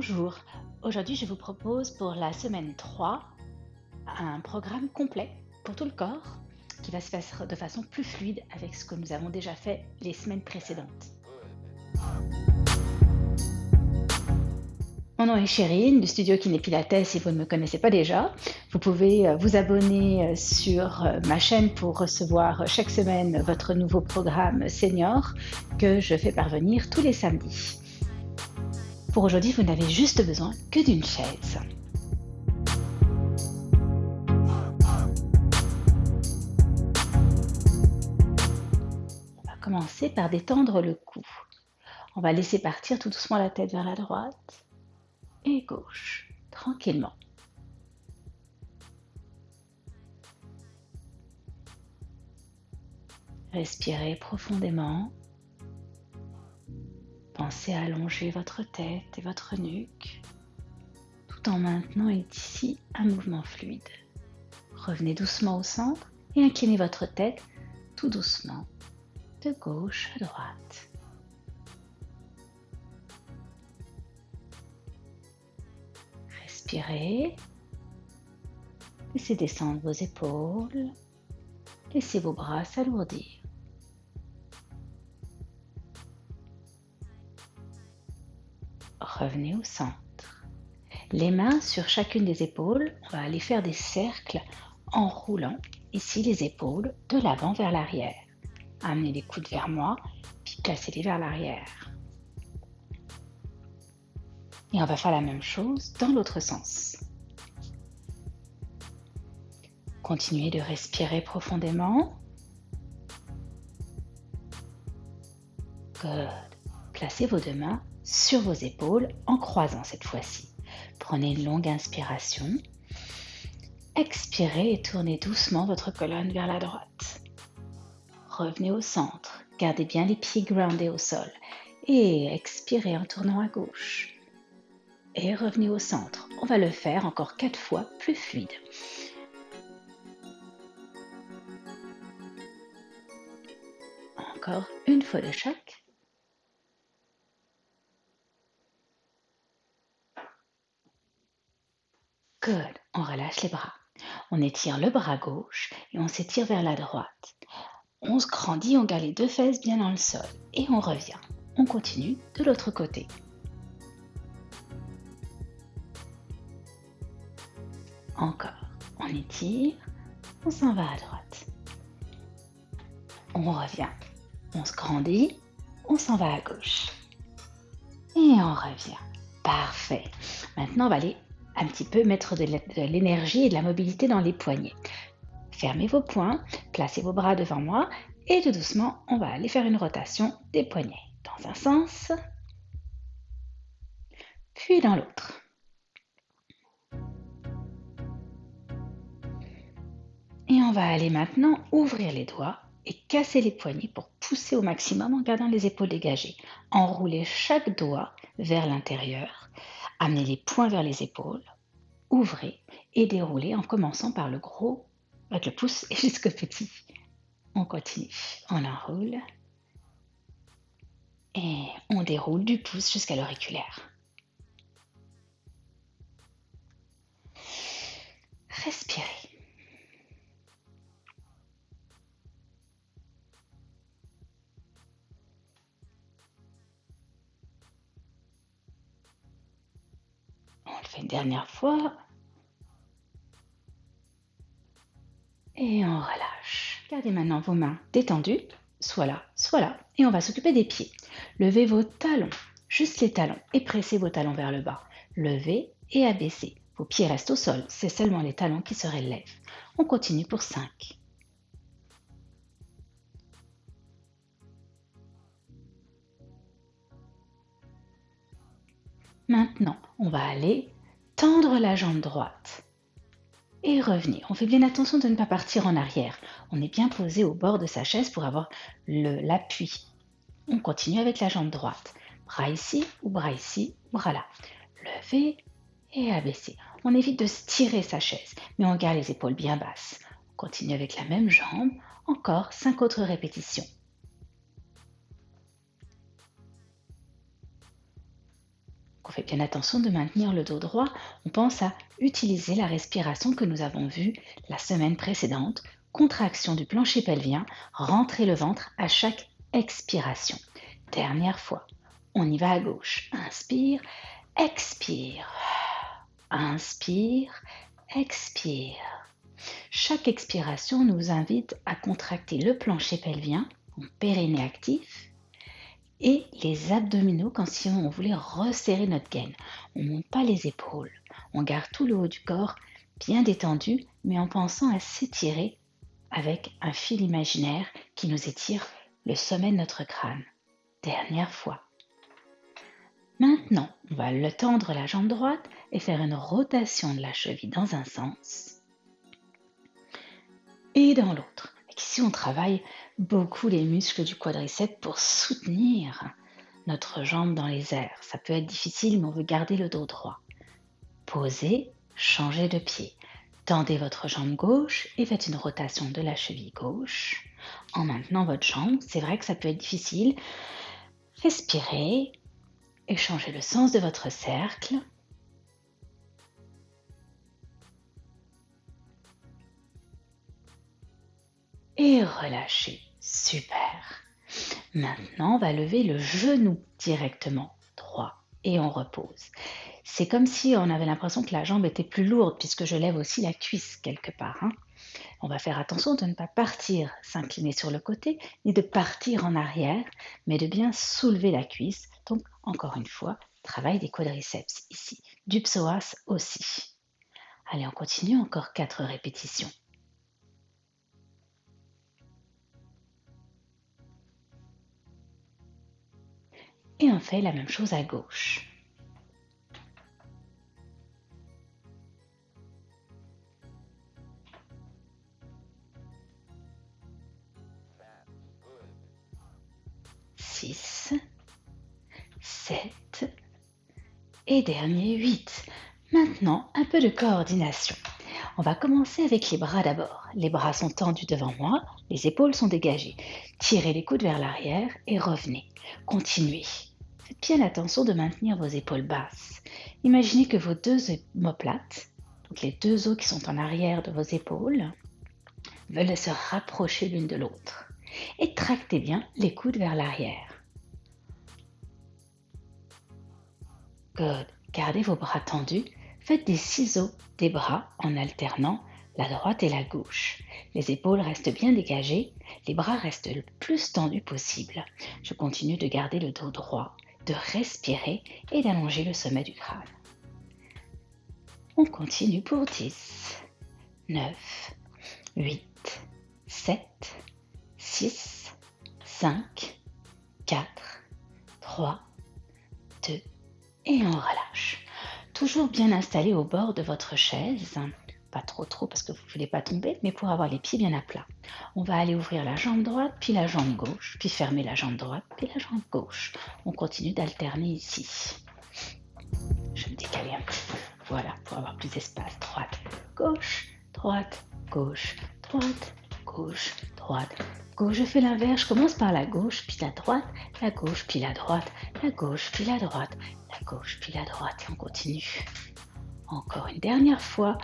Bonjour, aujourd'hui je vous propose pour la semaine 3 un programme complet pour tout le corps qui va se faire de façon plus fluide avec ce que nous avons déjà fait les semaines précédentes. Mon nom est Chérine du studio Kiné Pilates si vous ne me connaissez pas déjà. Vous pouvez euh, vous abonner euh, sur euh, ma chaîne pour recevoir chaque semaine votre nouveau programme senior que je fais parvenir tous les samedis. Pour aujourd'hui, vous n'avez juste besoin que d'une chaise. On va commencer par détendre le cou. On va laisser partir tout doucement la tête vers la droite et gauche, tranquillement. Respirez profondément Pensez à allonger votre tête et votre nuque tout en maintenant ici un mouvement fluide. Revenez doucement au centre et inclinez votre tête tout doucement de gauche à droite. Respirez. Laissez descendre vos épaules. Laissez vos bras s'alourdir. Revenez au centre. Les mains sur chacune des épaules, on va aller faire des cercles en roulant ici les épaules de l'avant vers l'arrière. Amenez les coudes vers moi, puis placez-les vers l'arrière. Et on va faire la même chose dans l'autre sens. Continuez de respirer profondément. Good. Placez vos deux mains sur vos épaules en croisant cette fois-ci. Prenez une longue inspiration. Expirez et tournez doucement votre colonne vers la droite. Revenez au centre. Gardez bien les pieds groundés au sol. Et expirez en tournant à gauche. Et revenez au centre. On va le faire encore quatre fois plus fluide. Encore une fois de chaque. On relâche les bras. On étire le bras gauche et on s'étire vers la droite. On se grandit, on garde les deux fesses bien dans le sol et on revient. On continue de l'autre côté. Encore. On étire, on s'en va à droite. On revient. On se grandit, on s'en va à gauche. Et on revient. Parfait. Maintenant, on va aller un petit peu mettre de l'énergie et de la mobilité dans les poignets. Fermez vos poings, placez vos bras devant moi et tout doucement, on va aller faire une rotation des poignets dans un sens, puis dans l'autre. Et on va aller maintenant ouvrir les doigts et casser les poignets pour pousser au maximum en gardant les épaules dégagées. Enroulez chaque doigt vers l'intérieur Amenez les poings vers les épaules, ouvrez et déroulez en commençant par le gros avec le pouce et jusqu'au petit. On continue, on enroule et on déroule du pouce jusqu'à l'auriculaire. Respirez. Une dernière fois. Et on relâche. Gardez maintenant vos mains détendues, soit là, soit là. Et on va s'occuper des pieds. Levez vos talons, juste les talons, et pressez vos talons vers le bas. Levez et abaissez. Vos pieds restent au sol, c'est seulement les talons qui se relèvent. On continue pour 5. Maintenant, on va aller tendre la jambe droite et revenir. On fait bien attention de ne pas partir en arrière. On est bien posé au bord de sa chaise pour avoir l'appui. On continue avec la jambe droite. Bras ici ou bras ici, bras là. Lever et abaisser. On évite de tirer sa chaise, mais on garde les épaules bien basses. On continue avec la même jambe. Encore cinq autres répétitions. Bien attention de maintenir le dos droit. On pense à utiliser la respiration que nous avons vue la semaine précédente. Contraction du plancher pelvien, rentrer le ventre à chaque expiration. Dernière fois. On y va à gauche. Inspire, expire. Inspire, expire. Chaque expiration nous invite à contracter le plancher pelvien, en périnée actif, et les abdominaux quand si on voulait resserrer notre gaine. On ne monte pas les épaules. On garde tout le haut du corps bien détendu, mais en pensant à s'étirer avec un fil imaginaire qui nous étire le sommet de notre crâne. Dernière fois. Maintenant, on va le tendre la jambe droite et faire une rotation de la cheville dans un sens et dans l'autre. Ici, on travaille beaucoup les muscles du quadriceps pour soutenir notre jambe dans les airs. Ça peut être difficile, mais on veut garder le dos droit. Posez, changez de pied. Tendez votre jambe gauche et faites une rotation de la cheville gauche en maintenant votre jambe. C'est vrai que ça peut être difficile. Respirez et changez le sens de votre cercle. et relâchez. Super. Maintenant, on va lever le genou directement droit et on repose. C'est comme si on avait l'impression que la jambe était plus lourde puisque je lève aussi la cuisse quelque part. Hein. On va faire attention de ne pas partir s'incliner sur le côté ni de partir en arrière, mais de bien soulever la cuisse. Donc, encore une fois, travail des quadriceps ici, du psoas aussi. Allez, on continue encore quatre répétitions. Et on fait la même chose à gauche. Six, sept et dernier huit. Maintenant, un peu de coordination. On va commencer avec les bras d'abord. Les bras sont tendus devant moi, les épaules sont dégagées. Tirez les coudes vers l'arrière et revenez. Continuez. Faites bien attention de maintenir vos épaules basses. Imaginez que vos deux omoplates, donc les deux os qui sont en arrière de vos épaules, veulent se rapprocher l'une de l'autre. Et tractez bien les coudes vers l'arrière. Good. Gardez vos bras tendus. Faites des ciseaux des bras en alternant la droite et la gauche. Les épaules restent bien dégagées, les bras restent le plus tendus possible. Je continue de garder le dos droit de respirer et d'allonger le sommet du crâne. On continue pour 10, 9, 8, 7, 6, 5, 4, 3, 2 et on relâche. Toujours bien installé au bord de votre chaise pas trop trop parce que vous ne voulez pas tomber, mais pour avoir les pieds bien à plat. On va aller ouvrir la jambe droite, puis la jambe gauche, puis fermer la jambe droite, puis la jambe gauche. On continue d'alterner ici. Je vais me décaler un peu. Voilà, pour avoir plus d'espace. Droite, gauche, droite, gauche, droite, gauche, gauche. Je fais l'inverse. Je commence par la gauche, puis la droite, la gauche, puis la droite, la gauche, puis la droite, la gauche, puis la droite. Et on continue. Encore une dernière fois,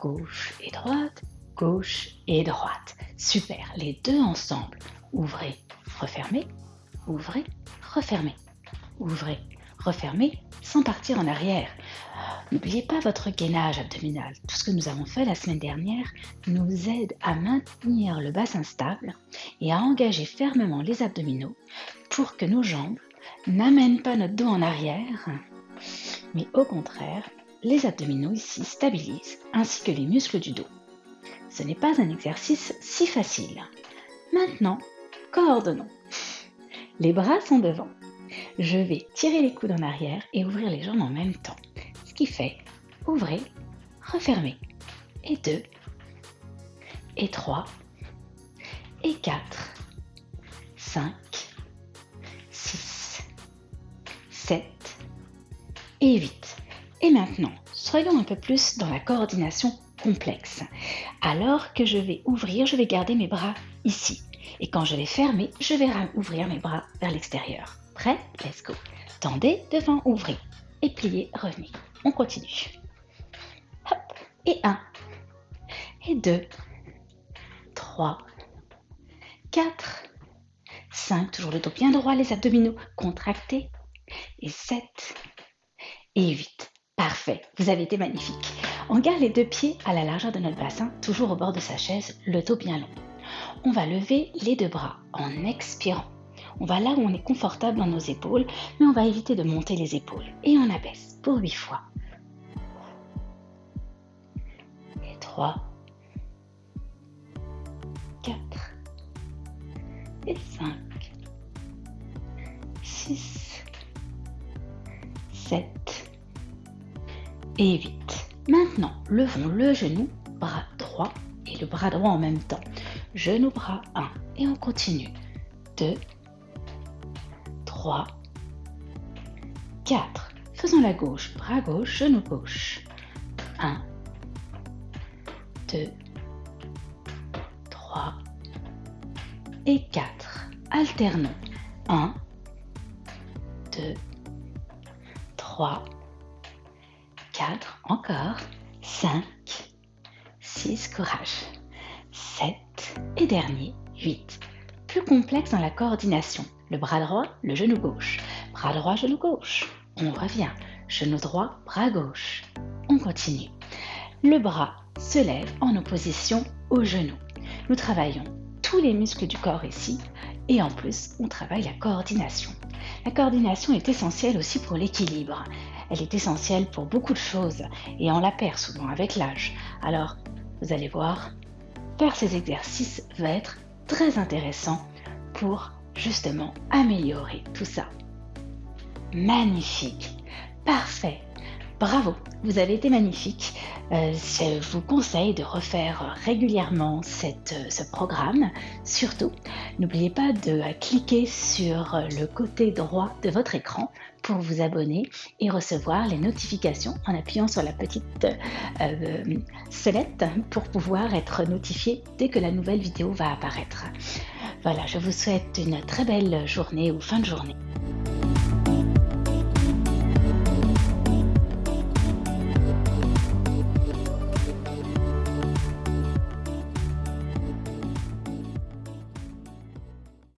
gauche et droite, gauche et droite. Super, les deux ensemble. Ouvrez, refermez, ouvrez, refermez, ouvrez, refermez, sans partir en arrière. N'oubliez pas votre gainage abdominal. Tout ce que nous avons fait la semaine dernière nous aide à maintenir le bassin stable et à engager fermement les abdominaux pour que nos jambes n'amènent pas notre dos en arrière, mais au contraire les abdominaux ici stabilisent, ainsi que les muscles du dos. Ce n'est pas un exercice si facile. Maintenant, coordonnons. Les bras sont devant. Je vais tirer les coudes en arrière et ouvrir les jambes en même temps. Qui fait ouvrez, refermez. Et deux, et trois, et quatre, cinq, six, sept et huit. Et maintenant, soyons un peu plus dans la coordination complexe. Alors que je vais ouvrir, je vais garder mes bras ici. Et quand je vais fermer, je vais ouvrir mes bras vers l'extérieur. Prêt? Let's go. Tendez devant, ouvrez. et pliez, revenez. On continue. Et 1, et 2, 3, 4, 5, toujours le dos bien droit, les abdominaux contractés, et 7, et 8. Parfait, vous avez été magnifique. On garde les deux pieds à la largeur de notre bassin, toujours au bord de sa chaise, le dos bien long. On va lever les deux bras en expirant. On va là où on est confortable dans nos épaules, mais on va éviter de monter les épaules. Et on abaisse pour 8 fois. Et 3, 4, et 5, 6, 7 et 8. Maintenant, levons le genou, bras droit et le bras droit en même temps. Genou, bras 1 et on continue. 2, 3, 4. Faisons la gauche, bras gauche, genou gauche. 1, 2, 3 et 4. Alternons. 1, 2, 3, 4, encore, 5, 6, courage, 7 et dernier, 8. Plus complexe dans la coordination. Le bras droit, le genou gauche. Bras droit, genou gauche. On revient. Genou droit, bras gauche. On continue. Le bras se lève en opposition au genou. Nous travaillons tous les muscles du corps ici et en plus, on travaille la coordination. La coordination est essentielle aussi pour l'équilibre. Elle est essentielle pour beaucoup de choses et on la perd souvent avec l'âge. Alors, vous allez voir, faire ces exercices va être très intéressant pour justement améliorer tout ça. Magnifique, parfait, bravo, vous avez été magnifique. Euh, je vous conseille de refaire régulièrement euh, ce programme. Surtout, n'oubliez pas de cliquer sur le côté droit de votre écran pour vous abonner et recevoir les notifications en appuyant sur la petite euh, pour pouvoir être notifié dès que la nouvelle vidéo va apparaître. Voilà, je vous souhaite une très belle journée ou fin de journée.